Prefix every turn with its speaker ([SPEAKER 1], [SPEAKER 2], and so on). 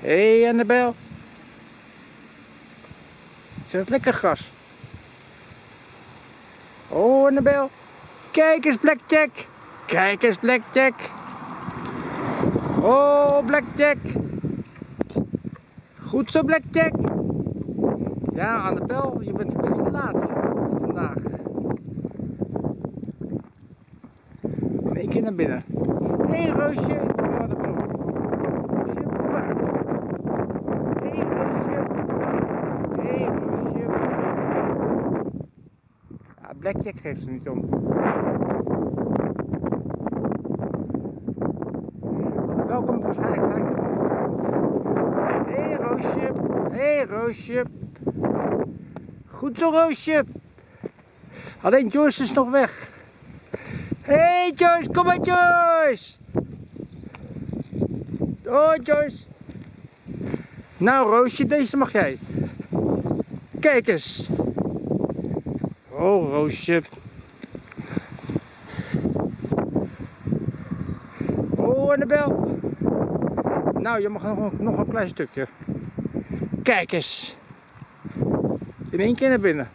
[SPEAKER 1] Hé, hey, Annabel. Het lekker gras. Oh, Annabel. Kijk eens, Blackjack. Kijk eens, Blackjack. Oh, Blackjack. Goed zo, Blackjack. Ja, Annabel, je bent een beetje laat vandaag. In naar binnen. Hé, hey, Roosje. Kom maar naar boven. Roosje, kom maar. Hé, hey, Roosje. Hé, hey, Roosje. Ja, Blackjack geeft er niet om. Welkom waarschijnlijk zijn. Hé hey, Roosje. Hé hey, Roosje. Goed zo Roosje. Alleen Joyce is nog weg. Hé hey, Joyce, kom maar Joyce. Oh Joyce. Nou Roosje, deze mag jij. Kijk eens. Oh Roosje. Oh Annabel. Nou, je mag nog, nog een klein stukje. Kijk eens. In één keer naar binnen.